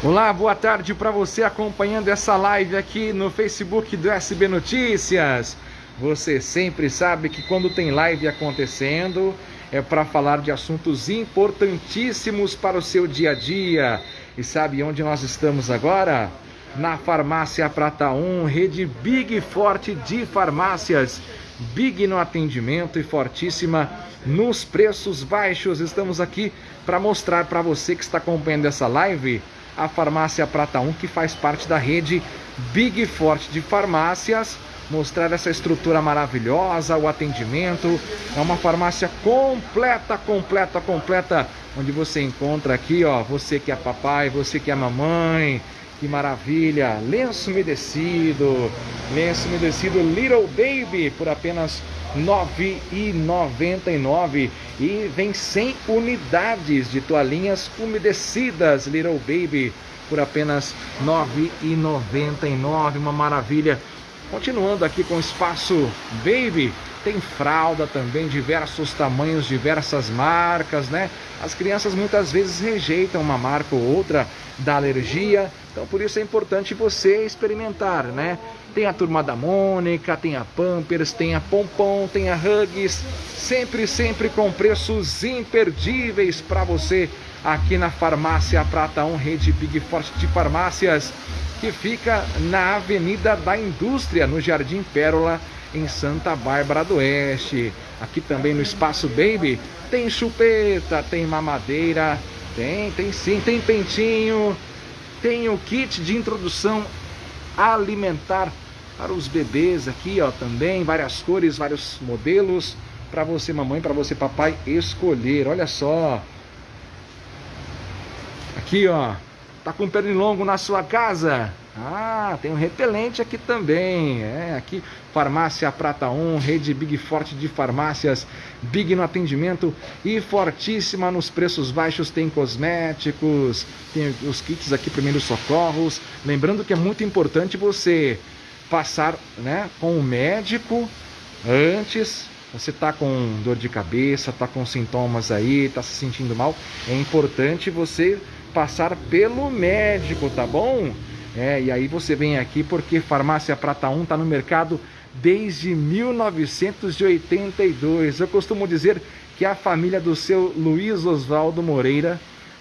Olá, boa tarde para você acompanhando essa live aqui no Facebook do SB Notícias. Você sempre sabe que quando tem live acontecendo é para falar de assuntos importantíssimos para o seu dia a dia. E sabe onde nós estamos agora? Na Farmácia Prata 1, rede Big Forte de farmácias. Big no atendimento e fortíssima nos preços baixos. Estamos aqui para mostrar para você que está acompanhando essa live a Farmácia Prata 1, que faz parte da rede Big Forte de farmácias. Mostrar essa estrutura maravilhosa, o atendimento. É uma farmácia completa, completa, completa. Onde você encontra aqui, ó, você que é papai, você que é mamãe. Que maravilha! Lenço umedecido, lenço umedecido Little Baby por apenas R$ 9,99 e vem 100 unidades de toalhinhas umedecidas Little Baby por apenas R$ 9,99, uma maravilha. Continuando aqui com o espaço Baby, tem fralda também, diversos tamanhos, diversas marcas, né? As crianças muitas vezes rejeitam uma marca ou outra da alergia, então por isso é importante você experimentar, né? Tem a turma da Mônica, tem a Pampers, tem a Pompom, tem a Hugs, sempre, sempre com preços imperdíveis para você aqui na Farmácia Prata 1, rede Big Forte de farmácias, que fica na Avenida da Indústria, no Jardim Pérola, em Santa Bárbara do Oeste. Aqui também no Espaço Baby tem chupeta, tem mamadeira, tem, tem sim, tem pentinho, tem o kit de introdução alimentar para os bebês aqui, ó, também várias cores, vários modelos para você mamãe, para você papai escolher. Olha só. Aqui, ó, tá com pernilongo na sua casa? Ah, tem um repelente aqui também. É, aqui Farmácia Prata 1, rede Big Forte de farmácias, Big no atendimento e fortíssima nos preços baixos. Tem cosméticos, tem os kits aqui primeiros socorros. Lembrando que é muito importante você passar, né, com o médico antes. Você tá com dor de cabeça, tá com sintomas aí, tá se sentindo mal, é importante você passar pelo médico, tá bom? É, e aí você vem aqui porque Farmácia Prata 1 está no mercado desde 1982. Eu costumo dizer que a família do seu Luiz Oswaldo Moreira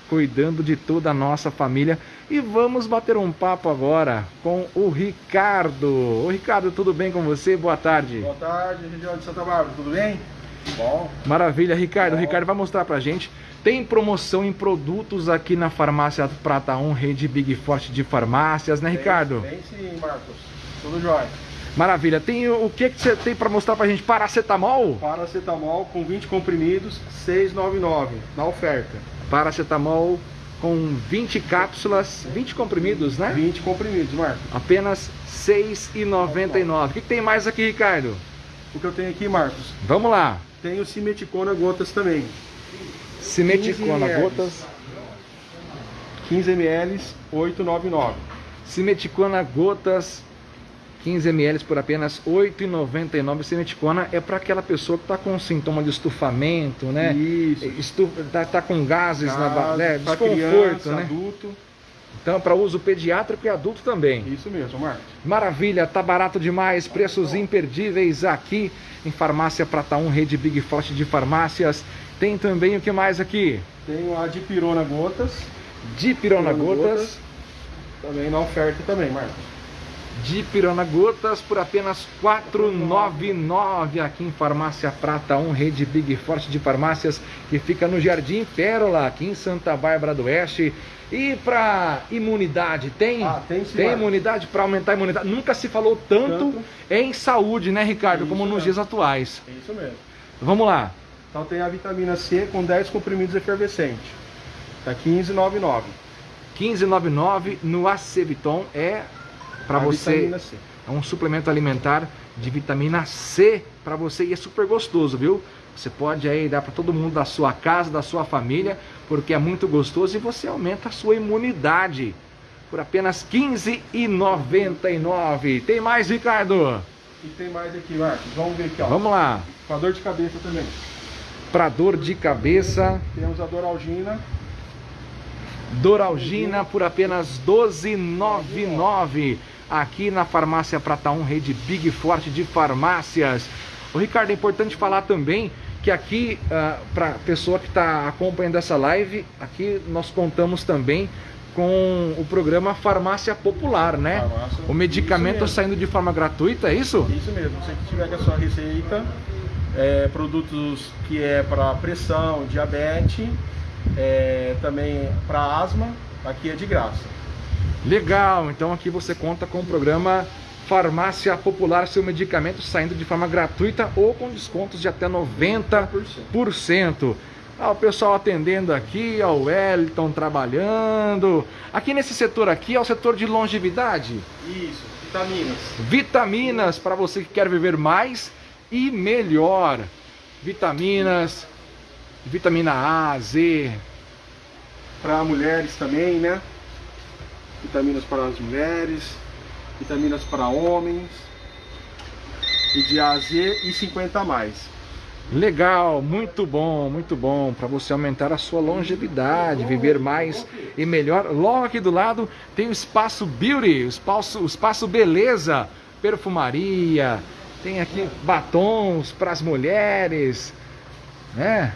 cuidando de toda a nossa família. E vamos bater um papo agora com o Ricardo. Ô Ricardo, tudo bem com você? Boa tarde. Boa tarde, região de Santa Bárbara, tudo bem? Bom. Maravilha, Ricardo. Bom. O Ricardo vai mostrar pra gente tem promoção em produtos aqui na Farmácia Prata 1, rede Big Forte de farmácias, né, Ricardo? Tem sim, Marcos. Tudo jóia. Maravilha. Tem o que, que você tem para mostrar pra gente? Paracetamol? Paracetamol com 20 comprimidos, 6,99 na oferta. Paracetamol com 20 cápsulas, 20 comprimidos, né? 20 comprimidos, Marcos. Apenas 6,99. O que, que tem mais aqui, Ricardo? O que eu tenho aqui, Marcos? Vamos lá. Tem o Cimeticona Gotas também. Cimeticona gotas. 15 ml, 8,99. Cimeticona gotas, 15 ml por apenas 8,99. Cimeticona é para aquela pessoa que está com sintoma de estufamento, né? Isso. Estufa, tá, tá com gases Gás, na né? desconforto, criança, né? adulto. Então, para uso pediátrico e adulto também. Isso mesmo, Marcos. Maravilha, tá barato demais, preços imperdíveis aqui em Farmácia Prata 1, Rede Big Forte de Farmácias. Tem também o que mais aqui? Tem a dipirona gotas. Dipirona gotas. gotas. Também na oferta também, Marcos. Dipirona gotas por apenas R$ 4,99 aqui em Farmácia Prata 1, rede Big Forte de farmácias que fica no Jardim Pérola, aqui em Santa Bárbara do Oeste. E para imunidade, tem? Ah, tem sim. Tem imunidade para aumentar a imunidade. Nunca se falou tanto, tanto. em saúde, né, Ricardo, Isso como nos dias atuais. Isso mesmo. Vamos lá. Então tem a vitamina C com 10 comprimidos efervescentes. Tá 15,99. 15,99 no Aceviton é para você. É um suplemento alimentar de vitamina C para você e é super gostoso, viu? Você pode aí dar para todo mundo da sua casa, da sua família, porque é muito gostoso e você aumenta a sua imunidade por apenas R$ 15,99. Tem mais, Ricardo? E tem mais aqui, Marcos. Vamos ver aqui, ó. Vamos lá. Com a dor de cabeça também para dor de cabeça. Temos a Doralgina. Doralgina por apenas 12,99 aqui na Farmácia Prata 1, rede Big Forte de farmácias. O Ricardo, é importante falar também que aqui, uh, ah, para a pessoa que está acompanhando essa live, aqui nós contamos também com o programa Farmácia Popular, né? Farmácia, o medicamento saindo de forma gratuita, é isso? Isso mesmo. Você que tiver com a sua receita, é, produtos que é para pressão, diabetes, é, também para asma, aqui é de graça. Legal, então aqui você conta com o programa Farmácia Popular, seu medicamento saindo de forma gratuita ou com descontos de até 90%. Ah, o pessoal atendendo aqui, ó, o Wellington trabalhando. Aqui nesse setor aqui é o setor de longevidade. Isso, vitaminas. Vitaminas para você que quer viver mais e melhor. Vitaminas, vitamina A, Z. Para mulheres também, né? Vitaminas para as mulheres, vitaminas para homens. E de A a Z e 50 a mais. Legal, muito bom, muito bom para você aumentar a sua longevidade, viver mais e melhor. Logo aqui do lado tem o espaço Beauty, o espaço, o espaço Beleza, perfumaria, tem aqui batons para as mulheres, né?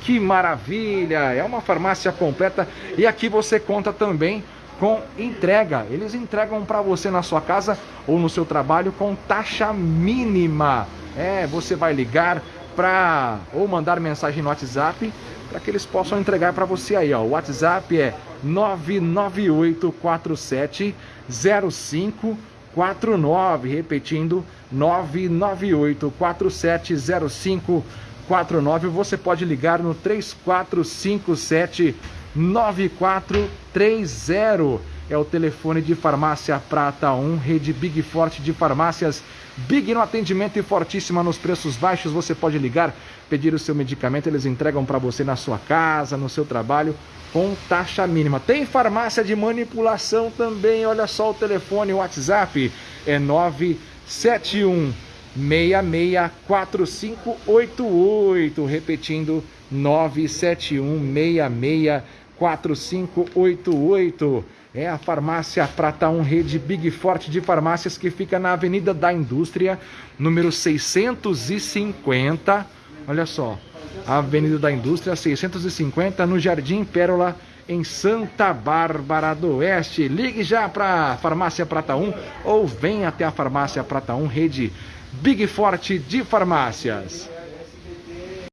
Que maravilha! É uma farmácia completa e aqui você conta também com entrega. Eles entregam para você na sua casa ou no seu trabalho com taxa mínima. É, você vai ligar para ou mandar mensagem no WhatsApp para que eles possam entregar para você aí, ó. O WhatsApp é 998470549, repetindo 998470549. Você pode ligar no 3457 9430 é o telefone de Farmácia Prata 1, rede Big Forte de farmácias. Big no atendimento e fortíssima nos preços baixos. Você pode ligar, pedir o seu medicamento, eles entregam para você na sua casa, no seu trabalho, com taxa mínima. Tem farmácia de manipulação também. Olha só o telefone, o WhatsApp é 971 664588, repetindo 971 664588. É a farmácia Prata 1 Rede Big Forte de farmácias que fica na Avenida da Indústria, número 650. Olha só, Avenida da Indústria 650 no Jardim Pérola em Santa Bárbara do Oeste. Ligue já para a Farmácia Prata 1 ou venha até a Farmácia Prata 1 Rede Big Forte de farmácias.